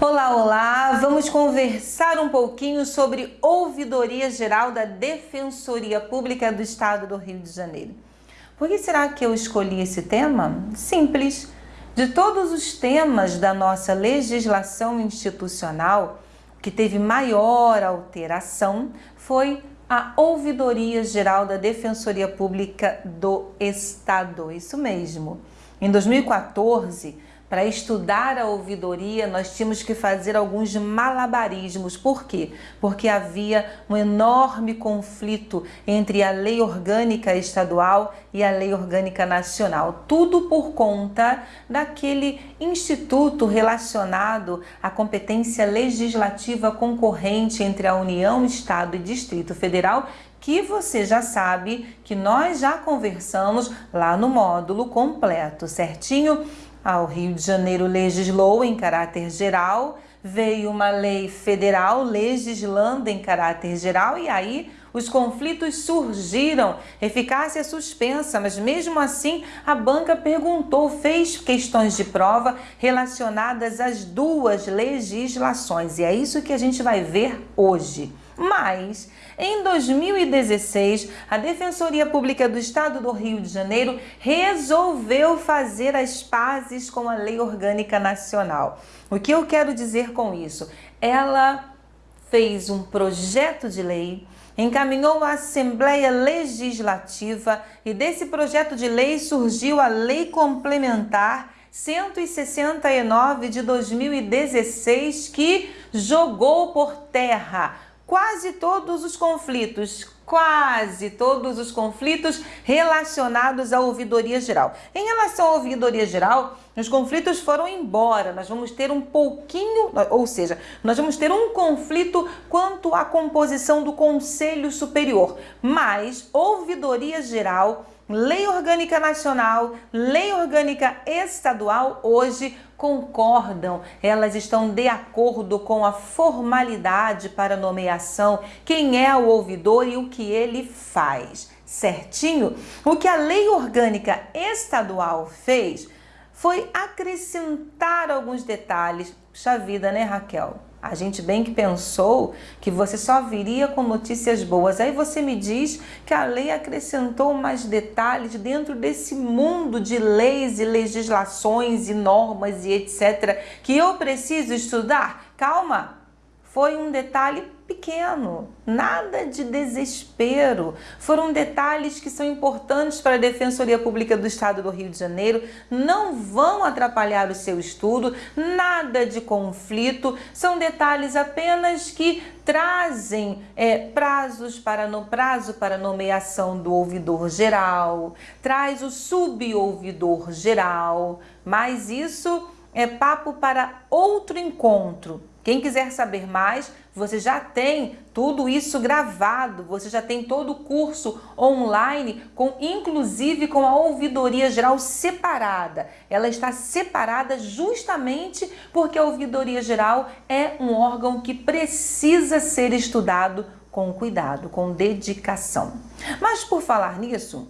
Olá, olá! Vamos conversar um pouquinho sobre Ouvidoria Geral da Defensoria Pública do Estado do Rio de Janeiro. Por que será que eu escolhi esse tema? Simples. De todos os temas da nossa legislação institucional, que teve maior alteração foi a Ouvidoria Geral da Defensoria Pública do Estado. Isso mesmo. Em 2014, para estudar a ouvidoria, nós tínhamos que fazer alguns malabarismos. Por quê? Porque havia um enorme conflito entre a lei orgânica estadual e a lei orgânica nacional. Tudo por conta daquele instituto relacionado à competência legislativa concorrente entre a União, Estado e Distrito Federal que você já sabe que nós já conversamos lá no módulo completo, certinho? Ao Rio de Janeiro legislou em caráter geral, veio uma lei federal legislando em caráter geral e aí os conflitos surgiram, eficácia suspensa, mas mesmo assim a banca perguntou, fez questões de prova relacionadas às duas legislações e é isso que a gente vai ver hoje. Mas, em 2016, a Defensoria Pública do Estado do Rio de Janeiro resolveu fazer as pazes com a Lei Orgânica Nacional. O que eu quero dizer com isso? Ela fez um projeto de lei, encaminhou à Assembleia Legislativa e desse projeto de lei surgiu a Lei Complementar 169 de 2016 que jogou por terra quase todos os conflitos, quase todos os conflitos relacionados à ouvidoria geral. Em relação à ouvidoria geral, os conflitos foram embora, nós vamos ter um pouquinho, ou seja, nós vamos ter um conflito quanto à composição do Conselho Superior, mas ouvidoria geral Lei Orgânica Nacional, Lei Orgânica Estadual hoje concordam, elas estão de acordo com a formalidade para nomeação, quem é o ouvidor e o que ele faz, certinho? O que a Lei Orgânica Estadual fez foi acrescentar alguns detalhes. Puxa vida, né, Raquel? A gente bem que pensou que você só viria com notícias boas. Aí você me diz que a lei acrescentou mais detalhes dentro desse mundo de leis e legislações e normas e etc. que eu preciso estudar. Calma, foi um detalhe pequeno, nada de desespero. Foram detalhes que são importantes para a Defensoria Pública do Estado do Rio de Janeiro, não vão atrapalhar o seu estudo, nada de conflito, são detalhes apenas que trazem é, prazos para no prazo para nomeação do ouvidor geral, traz o subouvidor geral, mas isso é papo para outro encontro. Quem quiser saber mais, você já tem tudo isso gravado, você já tem todo o curso online, com inclusive com a ouvidoria geral separada. Ela está separada justamente porque a ouvidoria geral é um órgão que precisa ser estudado com cuidado, com dedicação. Mas por falar nisso,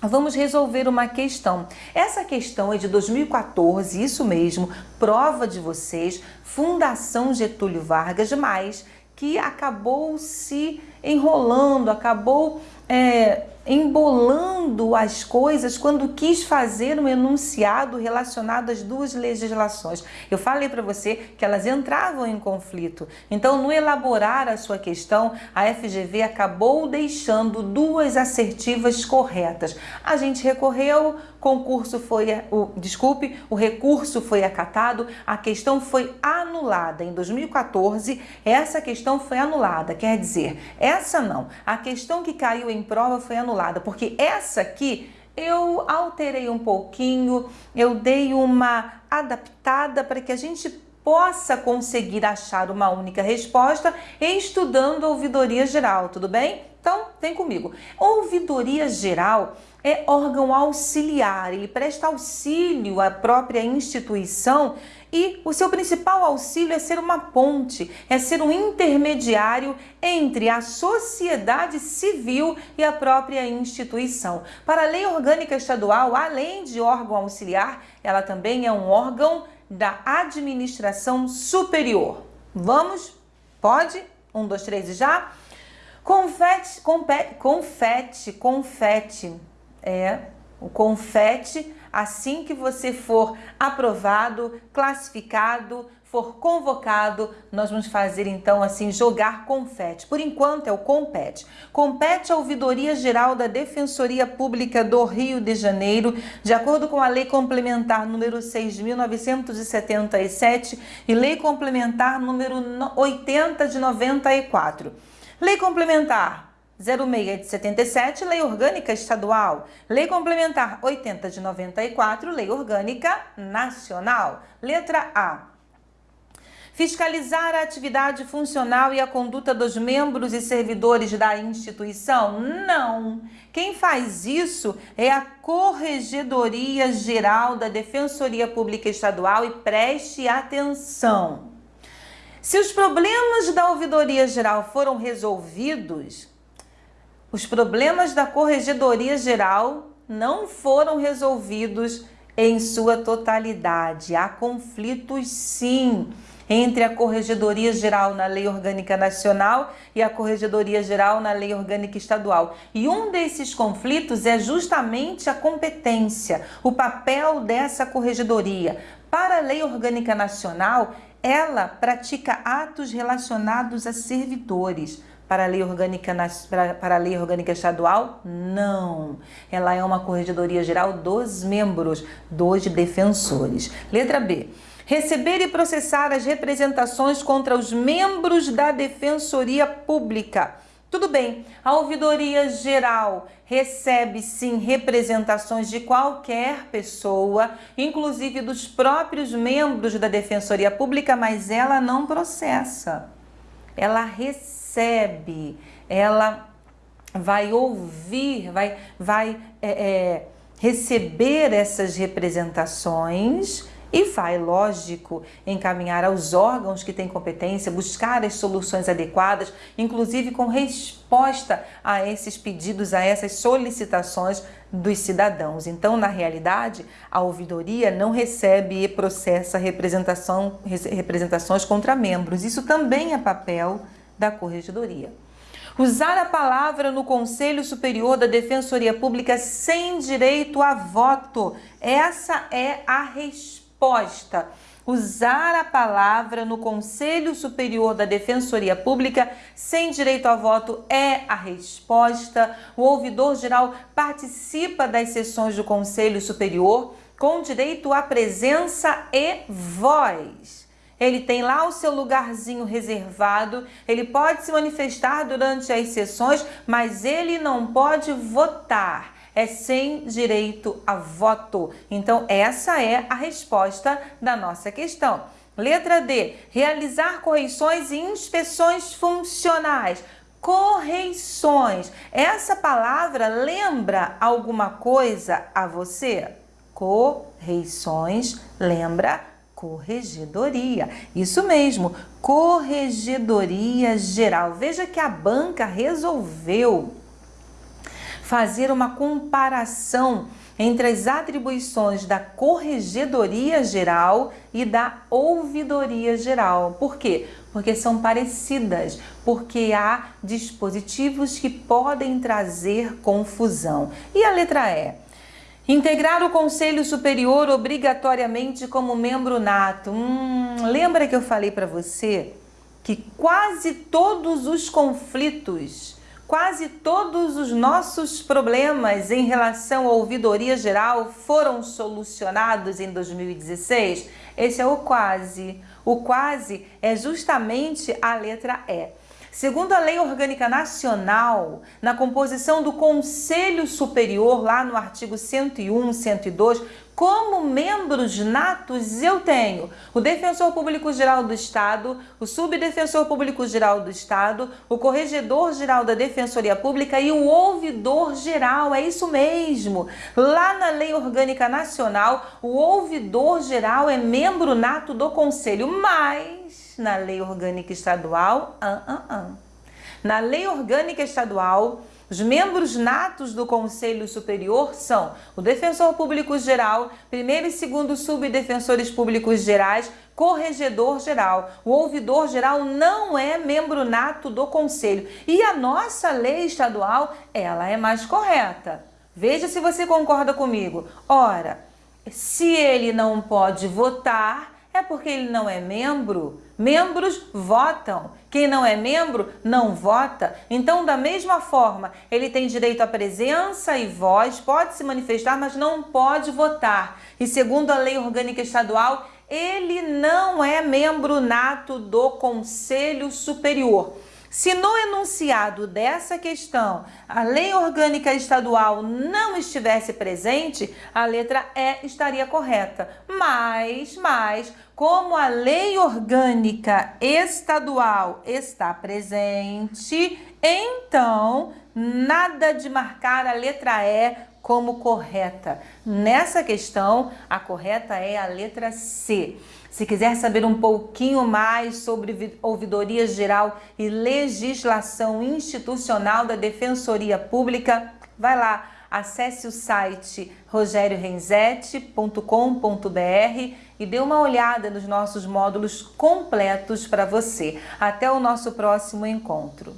Vamos resolver uma questão. Essa questão é de 2014, isso mesmo, prova de vocês, Fundação Getúlio Vargas, mas que acabou se enrolando, acabou é, embolando as coisas quando quis fazer um enunciado relacionado às duas legislações. Eu falei para você que elas entravam em conflito. Então, no elaborar a sua questão, a FGV acabou deixando duas assertivas corretas. A gente recorreu, concurso foi, o, desculpe, o recurso foi acatado, a questão foi anulada. Em 2014, essa questão foi anulada, quer dizer, essa não. A questão que caiu em prova foi anulada porque essa aqui eu alterei um pouquinho, eu dei uma adaptada para que a gente possa conseguir achar uma única resposta estudando a ouvidoria geral, tudo bem? Então, vem comigo. Ouvidoria geral é órgão auxiliar, ele presta auxílio à própria instituição e o seu principal auxílio é ser uma ponte, é ser um intermediário entre a sociedade civil e a própria instituição. Para a lei orgânica estadual, além de órgão auxiliar, ela também é um órgão da administração superior. Vamos? Pode? Um, dois, três e já? Confete, compete, confete, confete. É, o confete assim que você for aprovado, classificado, for convocado, nós vamos fazer então assim, jogar confete. Por enquanto é o compete. Compete a ouvidoria geral da Defensoria Pública do Rio de Janeiro, de acordo com a Lei Complementar número 6.977 e Lei Complementar número 80 de 94. Lei Complementar 06 de 77, Lei Orgânica Estadual. Lei Complementar 80 de 94, Lei Orgânica Nacional. Letra A. Fiscalizar a atividade funcional e a conduta dos membros e servidores da instituição? Não. Quem faz isso é a Corregedoria Geral da Defensoria Pública Estadual e preste atenção. Se os problemas da Ouvidoria Geral foram resolvidos, os problemas da Corregedoria Geral não foram resolvidos em sua totalidade. Há conflitos, sim, entre a Corregedoria Geral na Lei Orgânica Nacional e a Corregedoria Geral na Lei Orgânica Estadual. E um desses conflitos é justamente a competência, o papel dessa corregedoria. Para a Lei Orgânica Nacional, ela pratica atos relacionados a servidores. Para a lei orgânica para, a lei orgânica estadual? Não. Ela é uma corregedoria geral dos membros dos defensores. Letra B. Receber e processar as representações contra os membros da Defensoria Pública. Tudo bem, a ouvidoria geral recebe sim representações de qualquer pessoa, inclusive dos próprios membros da Defensoria Pública, mas ela não processa. Ela recebe ela vai ouvir, vai, vai é, é, receber essas representações e vai, lógico, encaminhar aos órgãos que têm competência, buscar as soluções adequadas, inclusive com resposta a esses pedidos, a essas solicitações dos cidadãos. Então, na realidade, a ouvidoria não recebe e processa representação, representações contra membros. Isso também é papel da Corregedoria. Usar a palavra no Conselho Superior da Defensoria Pública sem direito a voto. Essa é a resposta. Usar a palavra no Conselho Superior da Defensoria Pública sem direito a voto é a resposta. O ouvidor geral participa das sessões do Conselho Superior com direito à presença e voz ele tem lá o seu lugarzinho reservado, ele pode se manifestar durante as sessões, mas ele não pode votar. É sem direito a voto. Então, essa é a resposta da nossa questão. Letra D. Realizar correções e inspeções funcionais. Correições. Essa palavra lembra alguma coisa a você? Correições lembra Corregedoria. Isso mesmo, Corregedoria Geral. Veja que a banca resolveu fazer uma comparação entre as atribuições da Corregedoria Geral e da Ouvidoria Geral. Por quê? Porque são parecidas, porque há dispositivos que podem trazer confusão. E a letra E? Integrar o Conselho Superior obrigatoriamente como membro nato. Hum, lembra que eu falei para você que quase todos os conflitos, quase todos os nossos problemas em relação à ouvidoria geral foram solucionados em 2016? Esse é o quase. O quase é justamente a letra E. Segundo a Lei Orgânica Nacional, na composição do Conselho Superior, lá no artigo 101, 102, como membros natos eu tenho o Defensor Público Geral do Estado, o Subdefensor Público Geral do Estado, o Corregedor Geral da Defensoria Pública e o Ouvidor Geral. É isso mesmo. Lá na Lei Orgânica Nacional, o Ouvidor Geral é membro nato do Conselho, mas na Lei Orgânica Estadual, na Lei Orgânica Estadual, os membros natos do Conselho Superior são o Defensor Público Geral, primeiro e segundo subdefensores públicos gerais, corregedor geral. O ouvidor geral não é membro nato do Conselho. E a nossa lei estadual, ela é mais correta. Veja se você concorda comigo. Ora, se ele não pode votar, é porque ele não é membro. Membros votam. Quem não é membro não vota. Então, da mesma forma, ele tem direito à presença e voz, pode se manifestar, mas não pode votar. E segundo a lei orgânica estadual, ele não é membro nato do Conselho Superior. Se no enunciado dessa questão a lei orgânica estadual não estivesse presente, a letra E estaria correta. Mas, mas, como a lei orgânica estadual está presente, então nada de marcar a letra E como correta. Nessa questão, a correta é a letra C. Se quiser saber um pouquinho mais sobre ouvidoria geral e legislação institucional da Defensoria Pública, vai lá, acesse o site rogeriorenzetti.com.br e dê uma olhada nos nossos módulos completos para você. Até o nosso próximo encontro.